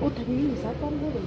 어, 당연히 쌀 뻔거든.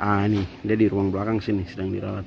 ah ini dia di ruang belakang sini sedang dirawat